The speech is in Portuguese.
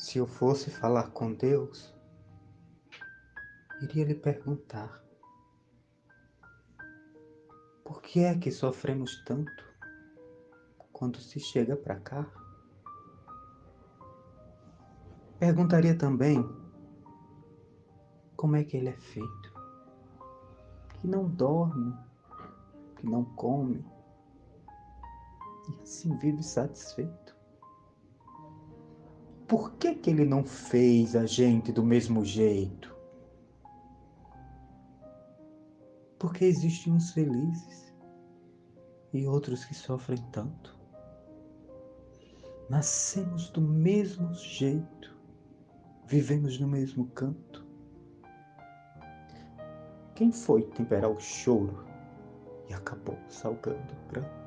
Se eu fosse falar com Deus, iria lhe perguntar: por que é que sofremos tanto quando se chega para cá? Perguntaria também como é que ele é feito, que não dorme, que não come e assim vive satisfeito. Por que que ele não fez a gente do mesmo jeito? Porque existem uns felizes e outros que sofrem tanto. Nascemos do mesmo jeito, vivemos no mesmo canto. Quem foi temperar o choro e acabou salgando o pranto?